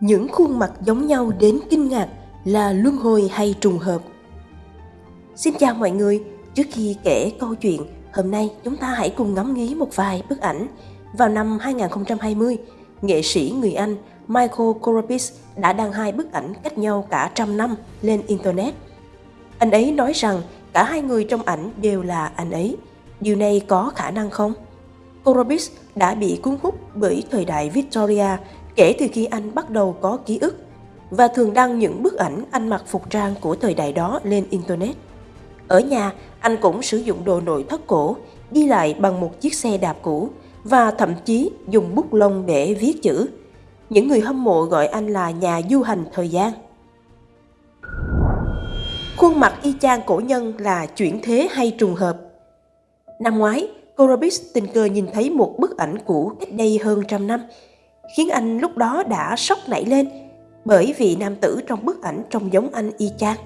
những khuôn mặt giống nhau đến kinh ngạc là luân hồi hay trùng hợp xin chào mọi người, trước khi kể câu chuyện, hôm nay chúng ta hãy cùng ngắm nghía một vài bức ảnh vào năm 2020 nghệ sĩ người Anh Michael Korobis đã đăng hai bức ảnh cách nhau cả trăm năm lên Internet. Anh ấy nói rằng cả hai người trong ảnh đều là anh ấy. Điều này có khả năng không? Korobis đã bị cuốn hút bởi thời đại Victoria kể từ khi anh bắt đầu có ký ức và thường đăng những bức ảnh anh mặc phục trang của thời đại đó lên Internet. Ở nhà, anh cũng sử dụng đồ nội thất cổ, đi lại bằng một chiếc xe đạp cũ và thậm chí dùng bút lông để viết chữ. Những người hâm mộ gọi anh là nhà du hành thời gian. Khuôn mặt y chang cổ nhân là chuyển thế hay trùng hợp? Năm ngoái, Korobis tình cờ nhìn thấy một bức ảnh cũ cách đây hơn trăm năm, khiến anh lúc đó đã sốc nảy lên bởi vì nam tử trong bức ảnh trông giống anh y chang.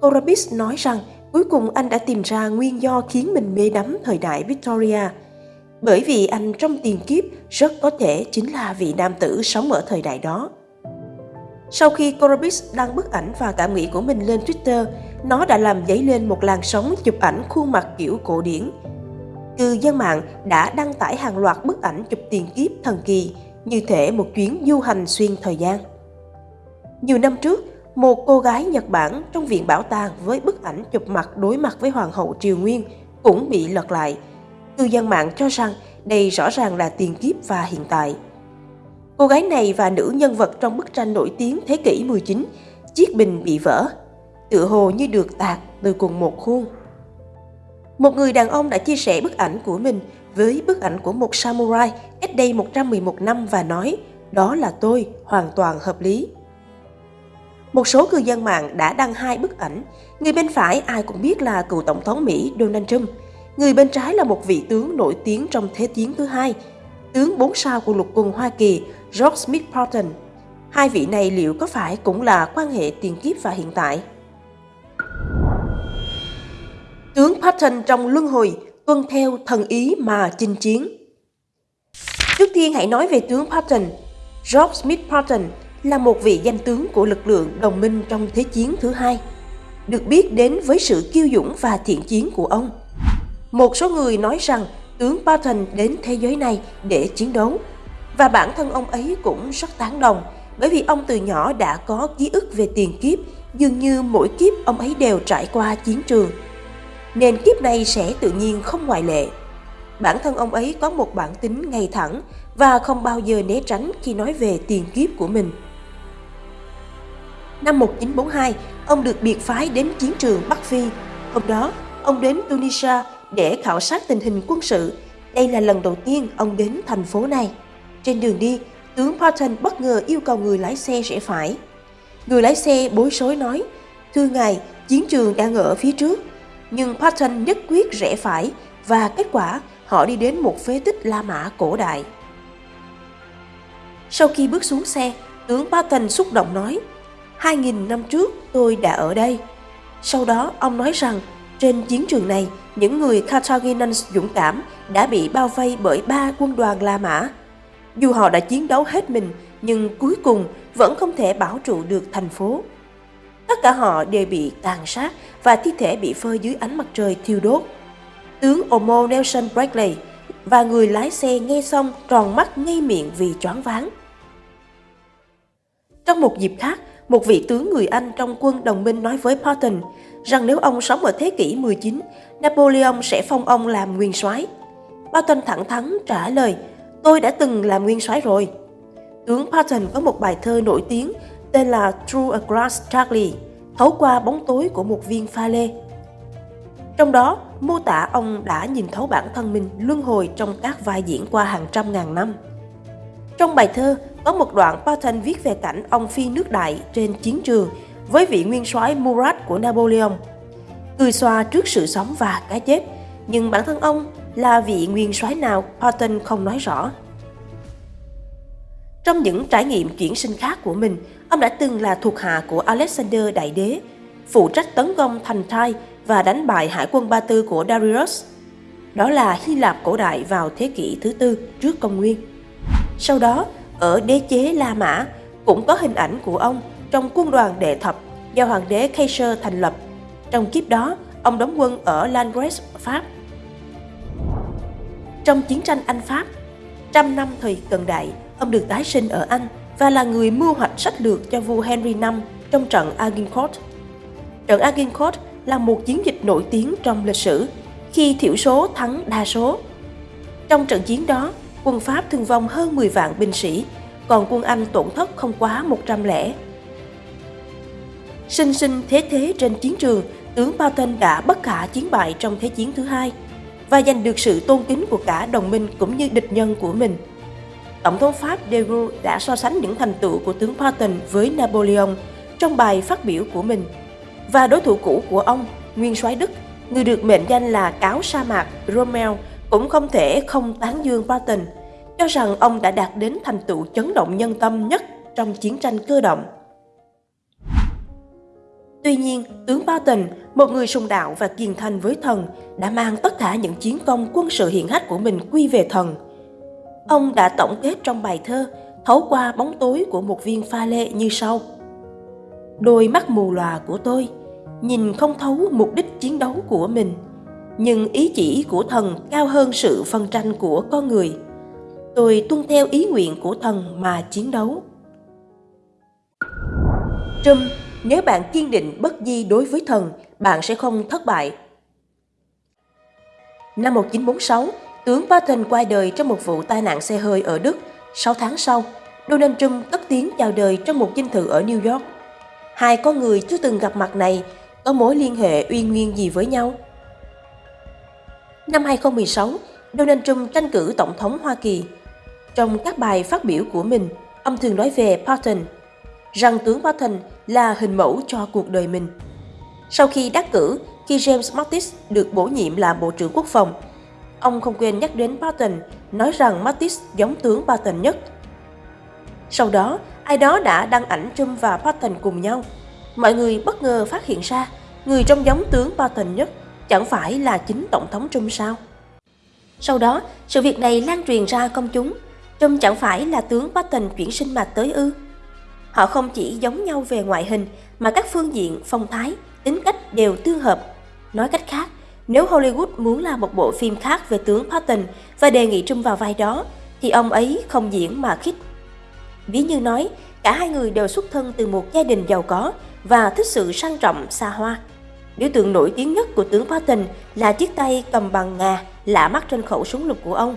Korobis nói rằng cuối cùng anh đã tìm ra nguyên do khiến mình mê đắm thời đại Victoria. Bởi vì anh trong tiền kiếp rất có thể chính là vị nam tử sống ở thời đại đó. Sau khi Korobis đăng bức ảnh và cảm nghĩ của mình lên Twitter, nó đã làm dấy lên một làn sóng chụp ảnh khuôn mặt kiểu cổ điển. Cư dân mạng đã đăng tải hàng loạt bức ảnh chụp tiền kiếp thần kỳ, như thể một chuyến du hành xuyên thời gian. Nhiều năm trước, một cô gái Nhật Bản trong viện bảo tàng với bức ảnh chụp mặt đối mặt với Hoàng hậu Triều Nguyên cũng bị lật lại. Cư dân mạng cho rằng đây rõ ràng là tiền kiếp và hiện tại. Cô gái này và nữ nhân vật trong bức tranh nổi tiếng thế kỷ 19, chiếc bình bị vỡ, tựa hồ như được tạc từ cùng một khuôn. Một người đàn ông đã chia sẻ bức ảnh của mình với bức ảnh của một samurai cách đây 111 năm và nói đó là tôi, hoàn toàn hợp lý. Một số cư dân mạng đã đăng hai bức ảnh. Người bên phải ai cũng biết là cựu tổng thống Mỹ Donald Trump. Người bên trái là một vị tướng nổi tiếng trong Thế chiến thứ hai, tướng 4 sao của lục quân Hoa Kỳ George Smith Patton. Hai vị này liệu có phải cũng là quan hệ tiền kiếp và hiện tại? Tướng Patton trong luân hồi tuân theo thần ý mà chinh chiến. Trước tiên hãy nói về tướng Patton. George Smith Patton là một vị danh tướng của lực lượng đồng minh trong Thế chiến thứ hai, được biết đến với sự kiêu dũng và thiện chiến của ông. Một số người nói rằng tướng Patton đến thế giới này để chiến đấu, và bản thân ông ấy cũng rất tán đồng bởi vì ông từ nhỏ đã có ký ức về tiền kiếp, dường như mỗi kiếp ông ấy đều trải qua chiến trường. Nên kiếp này sẽ tự nhiên không ngoại lệ. Bản thân ông ấy có một bản tính ngay thẳng và không bao giờ né tránh khi nói về tiền kiếp của mình. Năm 1942, ông được biệt phái đến chiến trường Bắc Phi. Hôm đó, ông đến Tunisia để khảo sát tình hình quân sự. Đây là lần đầu tiên ông đến thành phố này. Trên đường đi, tướng Patton bất ngờ yêu cầu người lái xe rẽ phải. Người lái xe bối rối nói, Thưa ngài, chiến trường đang ở phía trước. Nhưng Patton nhất quyết rẽ phải và kết quả họ đi đến một phế tích La Mã cổ đại. Sau khi bước xuống xe, tướng Patton xúc động nói, 2.000 năm trước tôi đã ở đây. Sau đó ông nói rằng trên chiến trường này, những người Carthaginians dũng cảm đã bị bao vây bởi ba quân đoàn La Mã. Dù họ đã chiến đấu hết mình, nhưng cuối cùng vẫn không thể bảo trụ được thành phố. Tất cả họ đều bị tàn sát và thi thể bị phơi dưới ánh mặt trời thiêu đốt. Tướng Omo Nelson Bradley và người lái xe nghe xong tròn mắt ngây miệng vì choáng váng. Trong một dịp khác, một vị tướng người Anh trong quân đồng minh nói với Patton rằng nếu ông sống ở thế kỷ 19, Napoleon sẽ phong ông làm nguyên soái. Patton thẳng thắn trả lời, tôi đã từng làm nguyên soái rồi. Tướng Patton có một bài thơ nổi tiếng tên là Through a Glass Darkly, thấu qua bóng tối của một viên pha lê. Trong đó, mô tả ông đã nhìn thấu bản thân mình luân hồi trong các vai diễn qua hàng trăm ngàn năm. Trong bài thơ, có một đoạn Patton viết về cảnh ông phi nước đại trên chiến trường với vị nguyên soái Murat của Napoleon. Cười xoa trước sự sống và cái chết, nhưng bản thân ông là vị nguyên soái nào Patton không nói rõ. Trong những trải nghiệm chuyển sinh khác của mình, ông đã từng là thuộc hạ của Alexander Đại Đế, phụ trách tấn công thành Thai và đánh bại hải quân Ba Tư của Darius. Đó là Hy Lạp cổ đại vào thế kỷ thứ tư trước công nguyên. Sau đó, ở đế chế La Mã, cũng có hình ảnh của ông trong quân đoàn đệ thập do hoàng đế Kaiser thành lập. Trong kiếp đó, ông đóng quân ở Langres, Pháp. Trong chiến tranh Anh-Pháp, trăm năm thời cận đại, ông được tái sinh ở Anh và là người mưu hoạch sách lược cho vua Henry V trong trận Agincourt. Trận Agincourt là một chiến dịch nổi tiếng trong lịch sử khi thiểu số thắng đa số. Trong trận chiến đó, quân Pháp thương vong hơn 10 vạn binh sĩ, còn quân Anh tổn thất không quá 100 lẻ. Sinh sinh thế thế trên chiến trường, tướng Patton đã bất khả chiến bại trong Thế chiến thứ hai và giành được sự tôn kính của cả đồng minh cũng như địch nhân của mình. Tổng thống Pháp de Gaulle đã so sánh những thành tựu của tướng Patton với Napoleon trong bài phát biểu của mình. Và đối thủ cũ của ông, nguyên soái Đức, người được mệnh danh là cáo sa mạc Rommel, cũng không thể không tán dương Patton, cho rằng ông đã đạt đến thành tựu chấn động nhân tâm nhất trong chiến tranh cơ động. Tuy nhiên, tướng Patton, một người sùng đạo và kiên thành với thần, đã mang tất cả những chiến công quân sự hiện hách của mình quy về thần. Ông đã tổng kết trong bài thơ Thấu qua bóng tối của một viên pha lê như sau. Đôi mắt mù lòa của tôi, nhìn không thấu mục đích chiến đấu của mình, nhưng ý chỉ của thần cao hơn sự phân tranh của con người. Tôi tuân theo ý nguyện của thần mà chiến đấu. Trâm nếu bạn kiên định bất di đối với thần, bạn sẽ không thất bại. Năm 1946, tướng Patton qua đời trong một vụ tai nạn xe hơi ở Đức. 6 tháng sau, Donald Trump cất tiếng chào đời trong một dinh thự ở New York. Hai con người chưa từng gặp mặt này có mối liên hệ uy nguyên gì với nhau? Năm 2016, Donald Trump tranh cử Tổng thống Hoa Kỳ. Trong các bài phát biểu của mình, ông thường nói về Patton rằng tướng Patton là hình mẫu cho cuộc đời mình. Sau khi đắc cử, khi James Mattis được bổ nhiệm là Bộ trưởng Quốc phòng, ông không quên nhắc đến Patton, nói rằng Mattis giống tướng Patton nhất. Sau đó, ai đó đã đăng ảnh Trump và Patton cùng nhau. Mọi người bất ngờ phát hiện ra, người trông giống tướng Patton nhất chẳng phải là chính Tổng thống Trump sao? Sau đó, sự việc này lan truyền ra công chúng. Trump chẳng phải là tướng Patton chuyển sinh mạch tới ư? Họ không chỉ giống nhau về ngoại hình mà các phương diện, phong thái, tính cách đều tương hợp. Nói cách khác, nếu Hollywood muốn làm một bộ phim khác về tướng Patton và đề nghị Trung vào vai đó, thì ông ấy không diễn mà khích. Ví như nói, cả hai người đều xuất thân từ một gia đình giàu có và thích sự sang trọng xa hoa. Biểu tượng nổi tiếng nhất của tướng Patton là chiếc tay cầm bằng ngà lạ mắt trên khẩu súng lục của ông.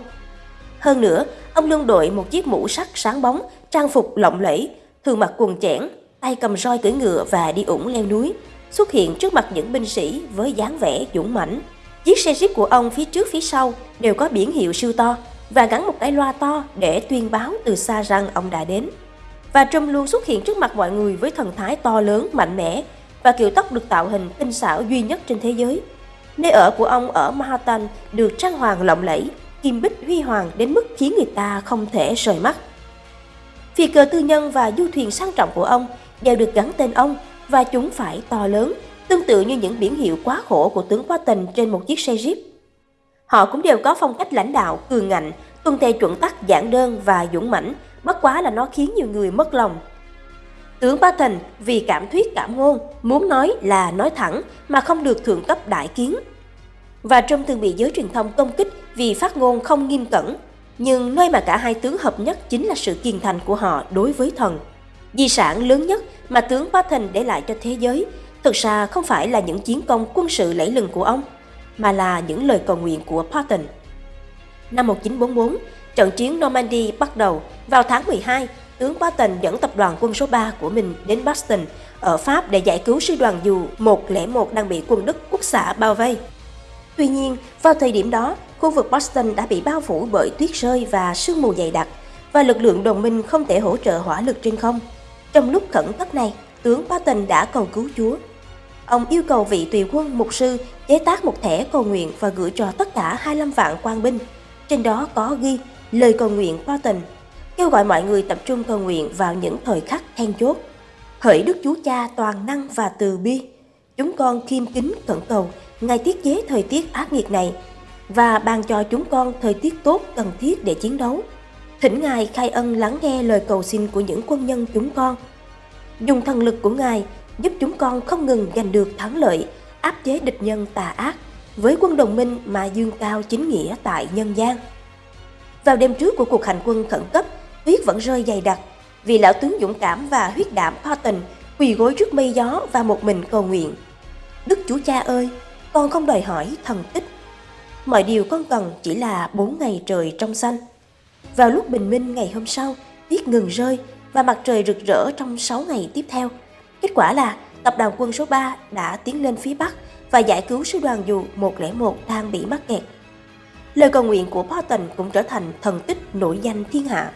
Hơn nữa, ông luôn đội một chiếc mũ sắt sáng bóng, trang phục lộng lẫy thường mặc quần chẽn, tay cầm roi cưỡi ngựa và đi ủng leo núi, xuất hiện trước mặt những binh sĩ với dáng vẻ dũng mãnh. Chiếc xe jeep của ông phía trước phía sau đều có biển hiệu siêu to và gắn một cái loa to để tuyên báo từ xa rằng ông đã đến. Và Trump luôn xuất hiện trước mặt mọi người với thần thái to lớn, mạnh mẽ và kiểu tóc được tạo hình tinh xảo duy nhất trên thế giới. Nơi ở của ông ở Manhattan được trang hoàng lộng lẫy, kim bích huy hoàng đến mức khiến người ta không thể rời mắt. Phi cơ tư nhân và du thuyền sang trọng của ông đều được gắn tên ông và chúng phải to lớn, tương tự như những biển hiệu quá khổ của tướng Patton trên một chiếc xe Jeep. Họ cũng đều có phong cách lãnh đạo, cường ngạnh, tuân theo chuẩn tắc giản đơn và dũng mãnh, bất quá là nó khiến nhiều người mất lòng. Tướng Ba Thành vì cảm thuyết cảm ngôn, muốn nói là nói thẳng mà không được thượng cấp đại kiến. Và trong thường bị giới truyền thông công kích vì phát ngôn không nghiêm cẩn, nhưng nơi mà cả hai tướng hợp nhất chính là sự kiên thành của họ đối với thần. Di sản lớn nhất mà tướng Patton để lại cho thế giới thực ra không phải là những chiến công quân sự lẫy lừng của ông, mà là những lời cầu nguyện của Patton. Năm 1944, trận chiến Normandy bắt đầu. Vào tháng 12, tướng Patton dẫn tập đoàn quân số 3 của mình đến Boston ở Pháp để giải cứu sư đoàn dù 101 đang bị quân Đức quốc xã bao vây. Tuy nhiên, vào thời điểm đó, khu vực Boston đã bị bao phủ bởi tuyết rơi và sương mù dày đặc và lực lượng đồng minh không thể hỗ trợ hỏa lực trên không. Trong lúc khẩn cấp này, tướng Patton đã cầu cứu Chúa. Ông yêu cầu vị tùy quân mục sư chế tác một thẻ cầu nguyện và gửi cho tất cả 25 vạn quan binh. Trên đó có ghi lời cầu nguyện Patton, kêu gọi mọi người tập trung cầu nguyện vào những thời khắc then chốt. Hỡi Đức Chúa Cha toàn năng và từ bi, chúng con khiêm kính cẩn cầu Ngài tiết chế thời tiết ác nghiệt này và ban cho chúng con thời tiết tốt cần thiết để chiến đấu thỉnh Ngài khai ân lắng nghe lời cầu xin của những quân nhân chúng con. Dùng thần lực của Ngài giúp chúng con không ngừng giành được thắng lợi, áp chế địch nhân tà ác với quân đồng minh mà dương cao chính nghĩa tại nhân gian. Vào đêm trước của cuộc hành quân khẩn cấp, tuyết vẫn rơi dày đặc vì lão tướng dũng cảm và huyết đảm Patton quỳ gối trước mây gió và một mình cầu nguyện. Đức Chúa Cha ơi, con không đòi hỏi thần tích. Mọi điều con cần chỉ là bốn ngày trời trong xanh. Vào lúc bình minh ngày hôm sau, tuyết ngừng rơi và mặt trời rực rỡ trong 6 ngày tiếp theo. Kết quả là tập đoàn quân số 3 đã tiến lên phía Bắc và giải cứu sư đoàn dù 101 đang bị mắc kẹt. Lời cầu nguyện của Patton cũng trở thành thần tích nổi danh thiên hạ.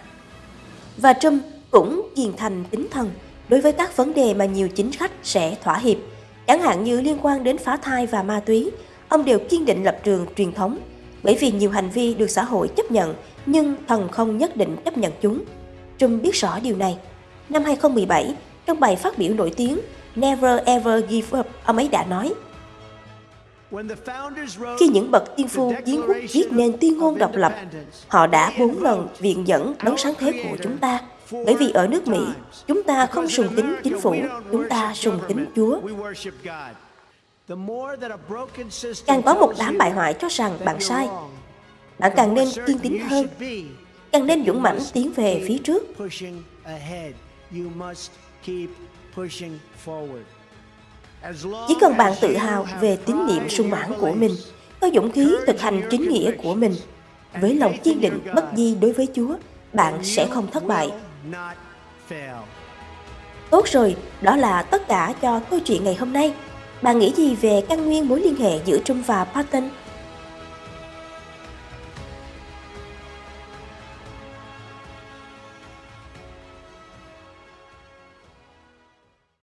Và Trump cũng kiền thành tính thần đối với các vấn đề mà nhiều chính khách sẽ thỏa hiệp, chẳng hạn như liên quan đến phá thai và ma túy, ông đều kiên định lập trường truyền thống, bởi vì nhiều hành vi được xã hội chấp nhận nhưng thần không nhất định chấp nhận chúng. Trump biết rõ điều này. Năm 2017, trong bài phát biểu nổi tiếng Never Ever Give Up, ông ấy đã nói khi những bậc tiên phu kiến quốc viết nên tuyên ngôn độc lập, họ đã bốn lần viện dẫn đấng sáng thế của chúng ta. Bởi vì ở nước Mỹ, chúng ta không sùng kính chính phủ, chúng ta sùng kính Chúa. Càng có một đám bại hoại cho rằng bạn sai, bạn càng nên kiên tín hơn, càng nên dũng mãnh tiến về phía trước. Chỉ cần bạn tự hào về tín niệm sung mãn của mình, có dũng khí thực hành chính nghĩa của mình, với lòng kiên định bất di đối với Chúa, bạn sẽ không thất bại. Tốt rồi, đó là tất cả cho câu chuyện ngày hôm nay. Bạn nghĩ gì về căn nguyên mối liên hệ giữa Trump và Patton?